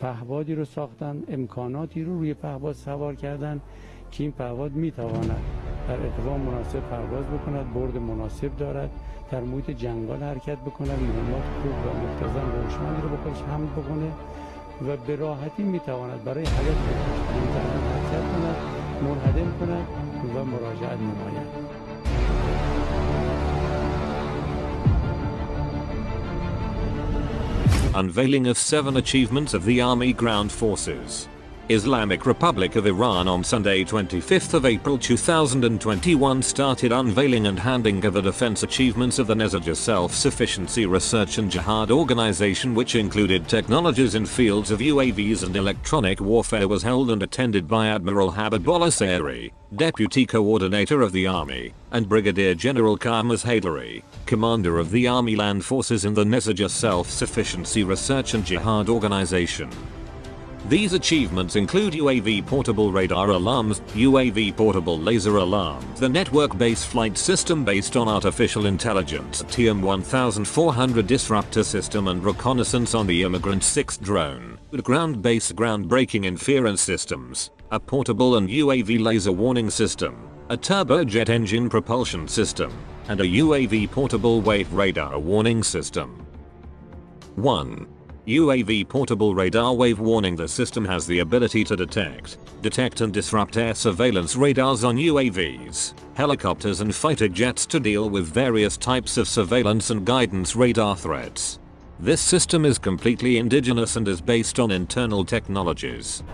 پهبادی رو ساختن امکاناتی رو روی پهباد سوار کردن که این پهباد می‌تواند در ارتفاع مناسب پرواز بکند برد مناسب دارد در محیط جنگال حرکت بکند مهمات خوب و مختزن و هوشمندی رو خودش حمل بکنه و به راحتی می‌تواند برای حیات حرکت کند منهدم کند و مراجعت نماید. Unveiling of seven achievements of the Army Ground Forces. Islamic Republic of Iran on Sunday 25th of April 2021 started unveiling and handing over defense achievements of the Nezaja Self-Sufficiency Research and Jihad Organization which included technologies in fields of UAVs and electronic warfare was held and attended by Admiral Habibullah Sayeri, Deputy Coordinator of the Army, and Brigadier General Kiumars Haidari, Commander of the Army Land Forces in the Nezaja Self-Sufficiency Research and Jihad Organization. These achievements include UAV portable radar alarms, UAV portable laser alarms, the network-based flight system based on artificial intelligence, TM-1400 disruptor system and reconnaissance on the Immigrant 6 drone, ground-based ground-breaking inference systems, a portable and UAV laser warning system, a turbojet engine propulsion system, and a UAV portable wave radar warning system. 1. UAV portable radar wave warning The system has the ability to detect, detect and disrupt air surveillance radars on UAVs, helicopters and fighter jets to deal with various types of surveillance and guidance radar threats. This system is completely indigenous and is based on internal technologies.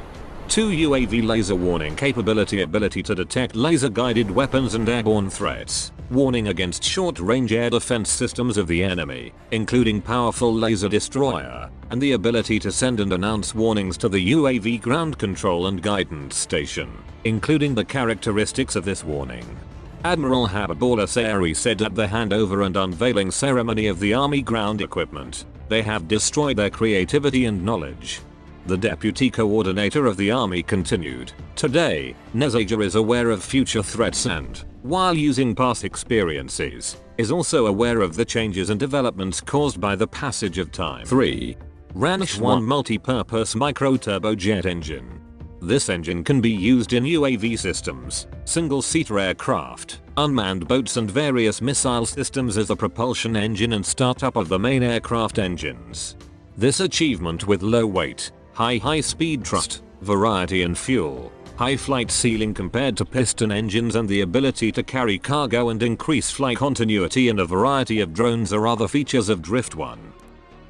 2 UAV laser warning capability ability to detect laser guided weapons and airborne threats warning against short-range air defense systems of the enemy, including powerful laser destroyer, and the ability to send and announce warnings to the UAV ground control and guidance station, including the characteristics of this warning. Admiral Habibullah Sayari said at the handover and unveiling ceremony of the Army ground equipment, they have destroyed their creativity and knowledge. The deputy coordinator of the army continued, Today, Nezaja is aware of future threats and, while using past experiences, is also aware of the changes and developments caused by the passage of time. 3. Ranish 1 multi-purpose micro-turbojet engine. This engine can be used in UAV systems, single-seater aircraft, unmanned boats and various missile systems as a propulsion engine and startup of the main aircraft engines. This achievement with low weight, high high speed thrust, variety and fuel, high flight ceiling compared to piston engines and the ability to carry cargo and increase flight continuity in a variety of drones are other features of Drift 1.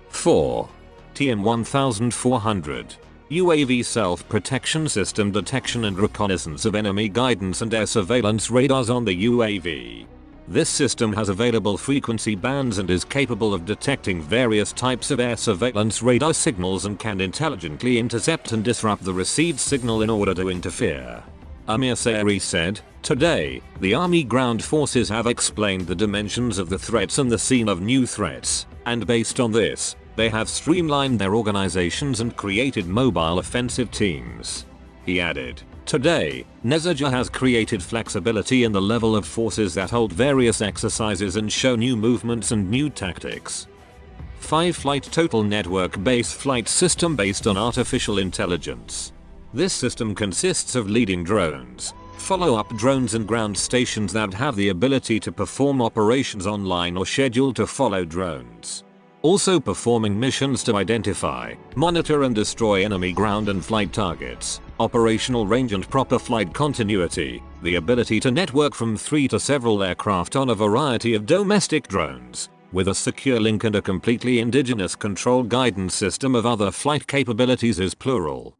4. TM1400 UAV self-protection system detection and reconnaissance of enemy guidance and air surveillance radars on the UAV. This system has available frequency bands and is capable of detecting various types of air surveillance radar signals and can intelligently intercept and disrupt the received signal in order to interfere. Amir Sayari said, Today, the Army ground forces have explained the dimensions of the threats and the scene of new threats, and based on this, they have streamlined their organizations and created mobile offensive teams. He added, Today, Nezaja has created flexibility in the level of forces that hold various exercises and show new movements and new tactics. 5 Flight Total Network Base Flight System based on Artificial Intelligence. This system consists of leading drones, follow-up drones and ground stations that have the ability to perform operations online or scheduled to follow drones. Also performing missions to identify, monitor and destroy enemy ground and flight targets, operational range and proper flight continuity, the ability to network from 3 to several aircraft on a variety of domestic drones, with a secure link and a completely indigenous control guidance system of other flight capabilities is plural.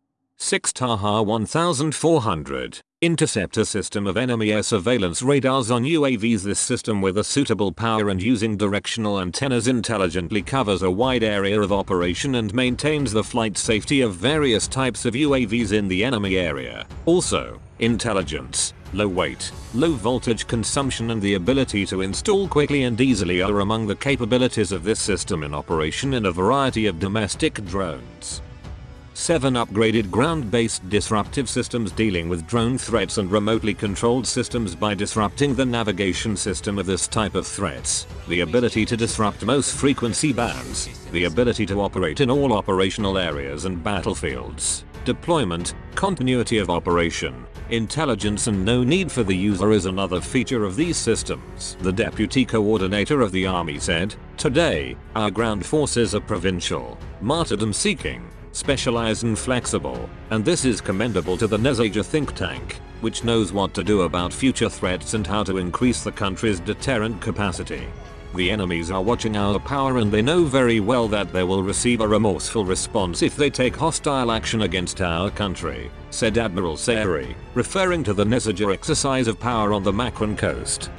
6 Taha 1400 Interceptor system of enemy air surveillance radars on UAVs This system with a suitable power and using directional antennas intelligently covers a wide area of operation and maintains the flight safety of various types of UAVs in the enemy area. Also, intelligence, low weight, low voltage consumption and the ability to install quickly and easily are among the capabilities of this system in operation in a variety of domestic drones. 7 upgraded ground-based disruptive systems dealing with drone threats and remotely controlled systems by disrupting the navigation system of this type of threats, the ability to disrupt most frequency bands, the ability to operate in all operational areas and battlefields, deployment, continuity of operation, intelligence and no need for the user is another feature of these systems. The deputy coordinator of the army said, Today, our ground forces are provincial, martyrdom seeking, specialized and flexible, and this is commendable to the Nezaja think tank, which knows what to do about future threats and how to increase the country's deterrent capacity. The enemies are watching our power and they know very well that they will receive a remorseful response if they take hostile action against our country, said Admiral Sayari, referring to the Nezaja exercise of power on the Makran coast.